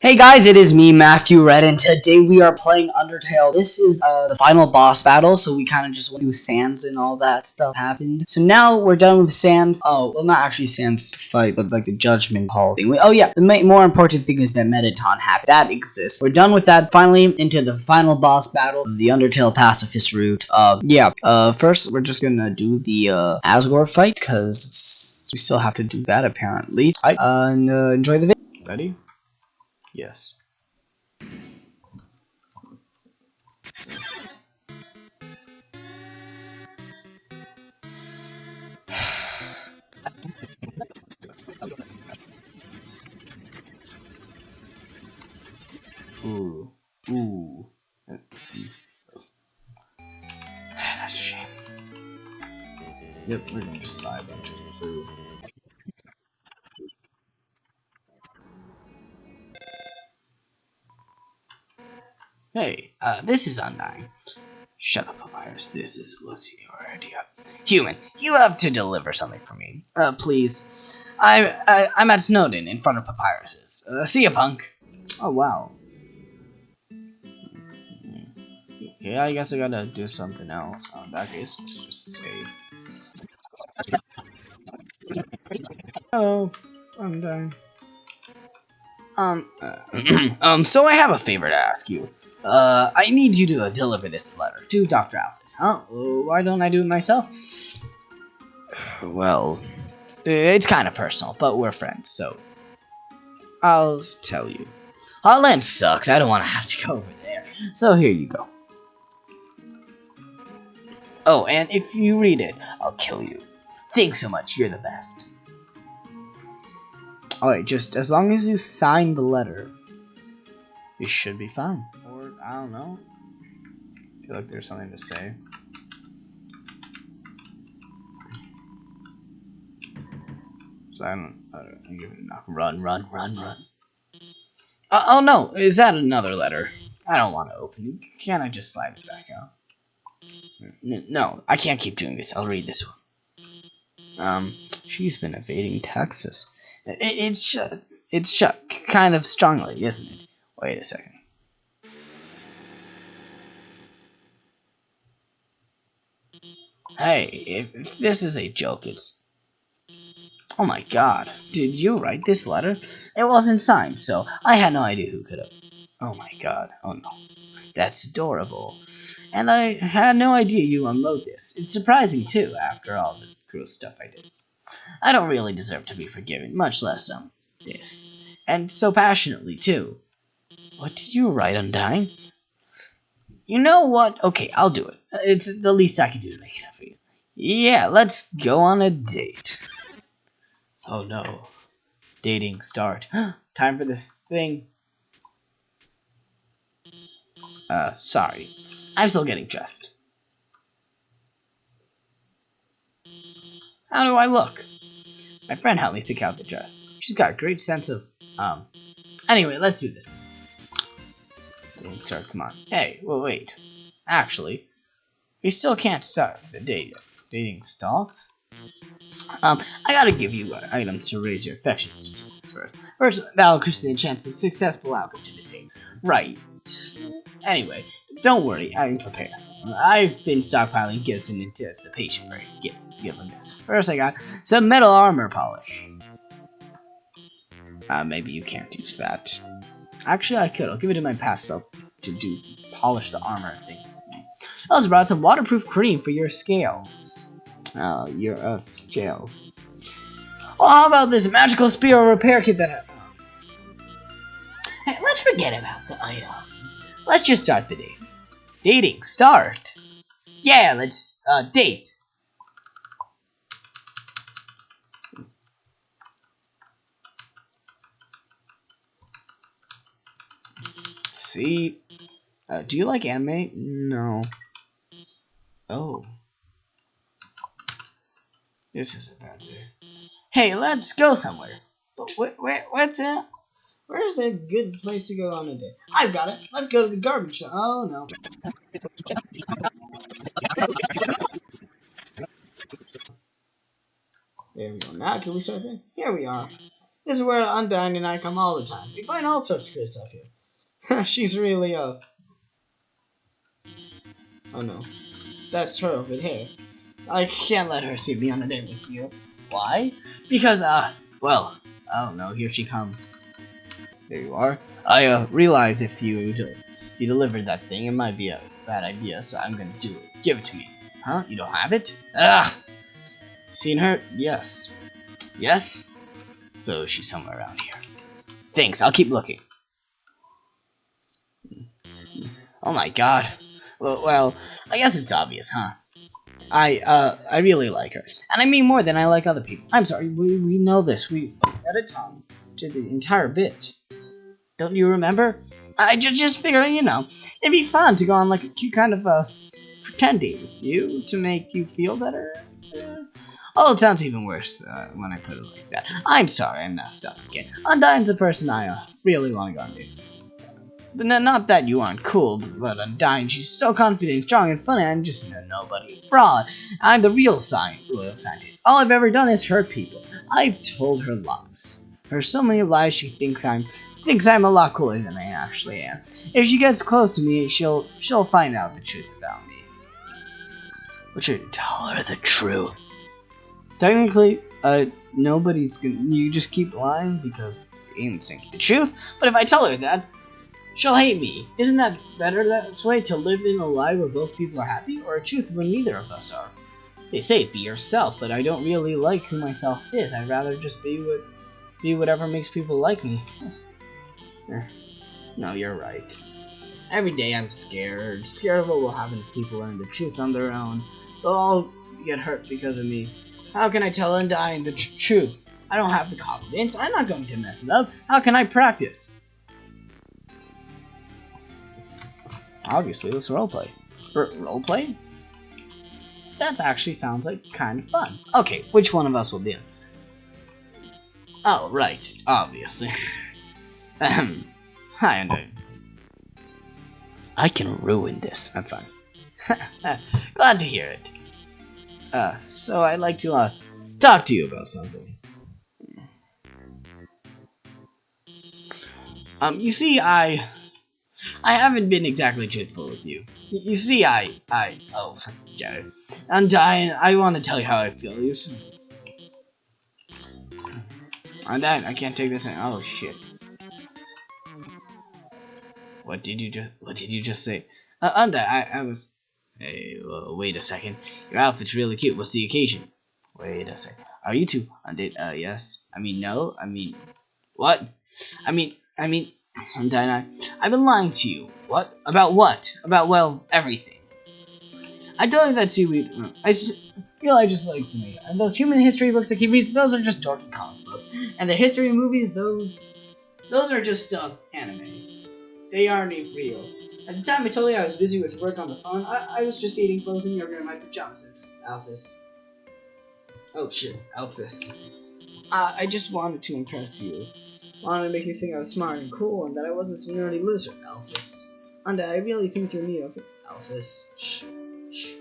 Hey guys, it is me, Matthew Red, and today we are playing Undertale. This is uh, the final boss battle, so we kind of just went through Sans and all that stuff happened. So now we're done with Sans. Oh, well, not actually Sans fight, but like the Judgment Hall thing. We, oh yeah, the more important thing is that Mettaton happened. That exists. We're done with that. Finally, into the final boss battle, of the Undertale pacifist route. Uh, yeah. Uh, first we're just gonna do the uh, Asgore fight because we still have to do that apparently. I, uh, and uh, enjoy the video. Ready? Yes. Ooh. Ooh. That's a shame. Yep, we're gonna just buy a bunch of food. Hey, uh, this is Undyne. Shut up, Papyrus. This is was your idea. Human, you have to deliver something for me. Uh, please. I, I I'm at Snowdin in front of Papyrus's. Uh, see ya, punk. Oh wow. Okay, I guess I gotta do something else. In that let's just save. Oh, I'm dying. Um, uh, um, so I have a favor to ask you. Uh, I need you to uh, deliver this letter to Dr. Alphys. Huh? Why don't I do it myself? Well, it's kind of personal, but we're friends, so I'll tell you. Hotland sucks. I don't want to have to go over there. So here you go. Oh, and if you read it, I'll kill you. Thanks so much. You're the best. Alright, just as long as you sign the letter, you should be fine. I don't know. I feel like there's something to say. So I don't, I don't. Run, run, run, run. Uh, oh no, is that another letter? I don't want to open it. Can't I just slide it back out? No, I can't keep doing this. I'll read this one. Um, she's been evading taxes. It, it's just, it's just kind of strongly, isn't it? Wait a second. Hey, if, if this is a joke, it's... Oh my god, did you write this letter? It wasn't signed, so I had no idea who could have... Oh my god, oh no. That's adorable. And I had no idea you unload this. It's surprising, too, after all the cruel stuff I did. I don't really deserve to be forgiven, much less, um, this. And so passionately, too. What did you write, Undyne? You know what? Okay, I'll do it. It's the least I can do to make it up for you. Yeah, let's go on a date. Oh no. Dating start. Time for this thing. Uh, sorry. I'm still getting dressed. How do I look? My friend helped me pick out the dress. She's got a great sense of, um... Anyway, let's do this. Sir, come on. Hey, well, wait. Actually, we still can't start the date dating stalk. Um, I gotta give you uh, items to raise your affection statistics first. First, that'll the chance of successful outcome to the date. Right. Anyway, don't worry, I'm prepared. I've been stockpiling gifts in anticipation for giving this. First, I got some metal armor polish. Uh, maybe you can't use that. Actually, I could. I'll give it to my past self to do polish the armor thing. I also brought some waterproof cream for your scales. Uh, your uh, scales. Well, how about this magical spear repair kit that I? Hey, let's forget about the items. Let's just start the date. Dating, start. Yeah, let's uh, date. See, uh, do you like anime? No. Oh. This is a bad day. Hey, let's go somewhere. But wait, wait, what's it? Where's a good place to go on a date? I've got it. Let's go to the garbage. Oh no. There we go. Now can we start there? Here we are. This is where Undyne and I come all the time. We find all sorts of good stuff here. She's really, uh... Oh no. That's her over there. I can't let her see me on a date with you. Why? Because, uh, well, I don't know, here she comes. There you are. I, uh, realize if you, if you delivered that thing, it might be a bad idea, so I'm gonna do it. Give it to me. Huh? You don't have it? Ugh! Seen her? Yes. Yes? So she's somewhere around here. Thanks, I'll keep looking. Oh my god. Well, I guess it's obvious, huh? I, uh, I really like her. And I mean more than I like other people. I'm sorry, we, we know this. We had a tongue to the entire bit. Don't you remember? I just, just figured, you know, it'd be fun to go on like a cute kind of, uh, pretending with you to make you feel better. Oh, it sounds even worse uh, when I put it like that. I'm sorry, I messed up again. Undyne's a person I, uh, really want to go on dates not that you aren't cool, but Undyne, she's so confident, strong, and funny. I'm just a nobody fraud. I'm the real science, royal scientist. All I've ever done is hurt people. I've told her lies. Her so many lies she thinks I'm thinks I'm a lot cooler than I actually am. If she gets close to me, she'll she'll find out the truth about me. But should tell her the truth. Technically, uh, nobody's gonna. You just keep lying because ain't saying the truth. But if I tell her that, She'll hate me. Isn't that better that way to live in a lie where both people are happy, or a truth where neither of us are? They say be yourself, but I don't really like who myself is. I'd rather just be what, be whatever makes people like me. Eh. no, you're right. Every day I'm scared, scared of what will happen if people learn the truth on their own. They'll all get hurt because of me. How can I tell Undyne the tr truth? I don't have the confidence. I'm not going to mess it up. How can I practice? Obviously, let's roleplay. R roleplay? That actually sounds like kind of fun. Okay, which one of us will be in? Oh, right, obviously. Ahem. Hi, Andrew. I can ruin this. I'm fine. Glad to hear it. Uh, so I'd like to, uh, talk to you about something. Um, you see, I I haven't been exactly truthful with you. You see, I, I, oh, forget it. And I, I want to tell you how I feel. You see, I'm dying. I can't take this in. Oh shit. What did you just? What did you just say? Uh, Undyne, I, I was. Hey, well, wait a second. Your outfit's really cute. What's the occasion? Wait a second. Are you two on date? Uh, yes. I mean, no. I mean, what? I mean, I mean, Undyne, I've been lying to you. What? About what? About, well, everything. I don't think that seaweed... I feel I just like to me. And those human history books that keep reading, those are just dorky comic books. And the history movies, those... Those are just, uh, anime. They aren't real. At the time I told you I was busy with work on the phone, I, I was just eating frozen yogurt in my pajamas. Alphys. Oh shit, Alphys. Uh, I just wanted to impress you wanted to make you think I was smart and cool and that I wasn't some nerdy loser, Alphys. And I really think you're me. Alphys. Shh. Shh.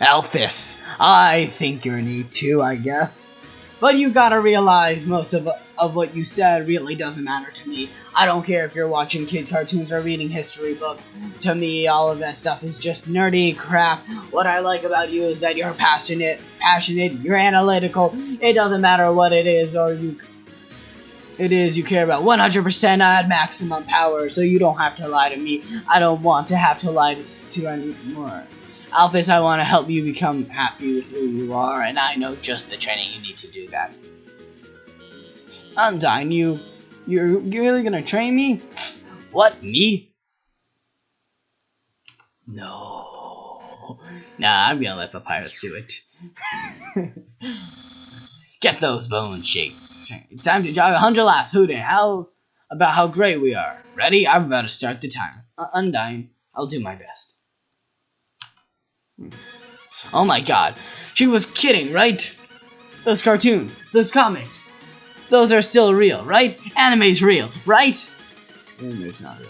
Alphys, I think you're neat too, I guess. But you gotta realize most of, of what you said really doesn't matter to me. I don't care if you're watching kid cartoons or reading history books. To me, all of that stuff is just nerdy crap. What I like about you is that you're passionate, passionate, you're analytical. It doesn't matter what it is or you it is you care about 100% at maximum power, so you don't have to lie to me. I don't want to have to lie to anymore. Alphys, I want to help you become happy with who you are, and I know just the training you need to do that. Undyne, you... You're, really gonna train me? What, me? No. Nah, I'm gonna let Papyrus do it. Get those bones shake. It's time to jog a hundred laps. Hooting. How about how great we are? Ready? I'm about to start the timer. Uh, I'll do my best. Oh my god. She was kidding, right? Those cartoons, those comics, those are still real, right? Anime's real, right? Anime's not real.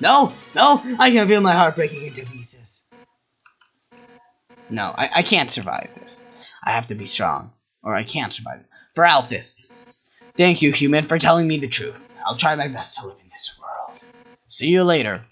No, no, I can feel my heart breaking into pieces. No, I, I can't survive this. I have to be strong, or I can't survive it. For Alphys. Thank you, human, for telling me the truth. I'll try my best to live in this world. See you later.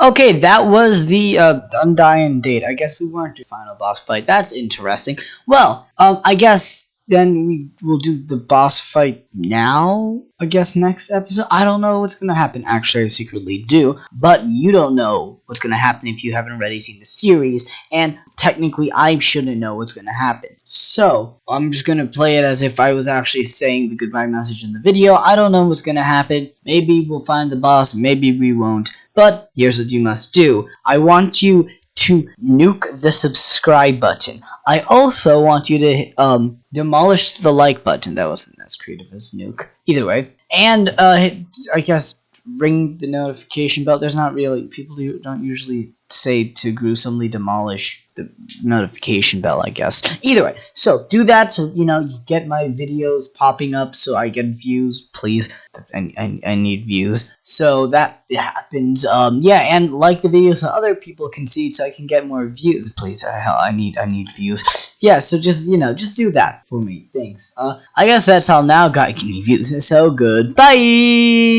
Okay, that was the uh, Undying Date. I guess we weren't the final boss fight. That's interesting. Well, um, I guess then we will do the boss fight now. I guess next episode. I don't know what's gonna happen. Actually, I secretly do, but you don't know what's gonna happen if you haven't already seen the series. And technically, I shouldn't know what's gonna happen. So I'm just gonna play it as if I was actually saying the goodbye message in the video. I don't know what's gonna happen. Maybe we'll find the boss. Maybe we won't. But here's what you must do. I want you to nuke the subscribe button. I also want you to um, demolish the like button. That wasn't as creative as nuke. Either way. And uh, I guess ring the notification bell. There's not really people do, don't usually say to gruesomely demolish the notification bell. I guess. Either way, so do that so you know you get my videos popping up so I get views. Please, I, I, I need views. So that happens. Um, yeah, and like the video so other people can see so I can get more views. Please, I, I need I need views. Yeah, so just you know just do that for me. Thanks. Uh, I guess that's all now. God, give me views. It's so good. Bye.